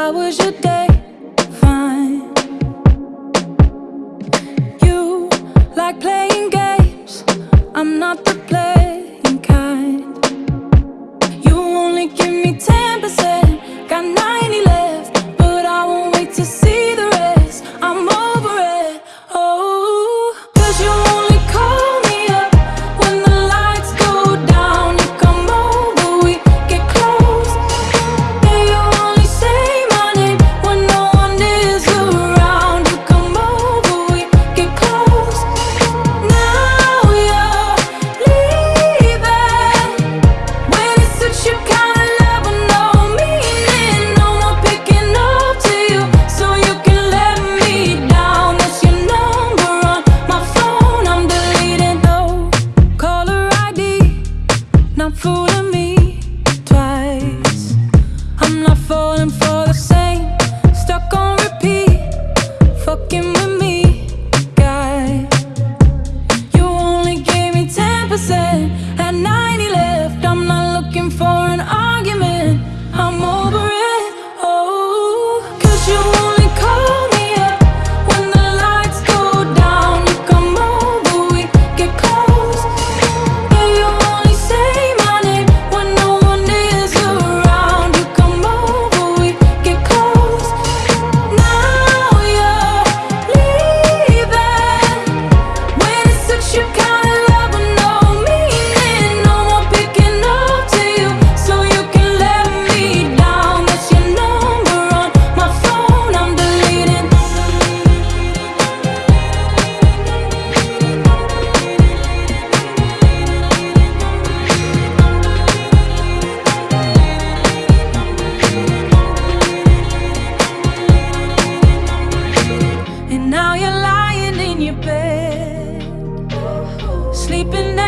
How was your day? Fine. You like playing games. I'm not the player.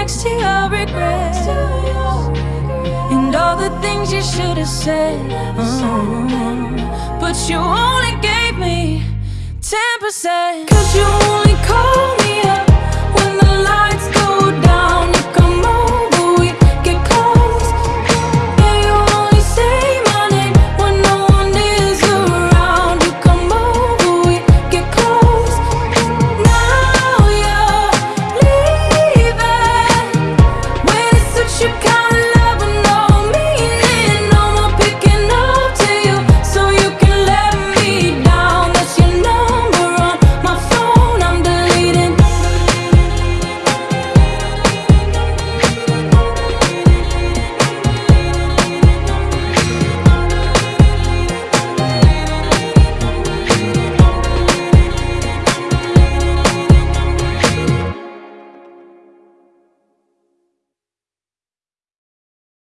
next to your regrets And all the things you should have said. But you only gave me 10% Cause you only called you can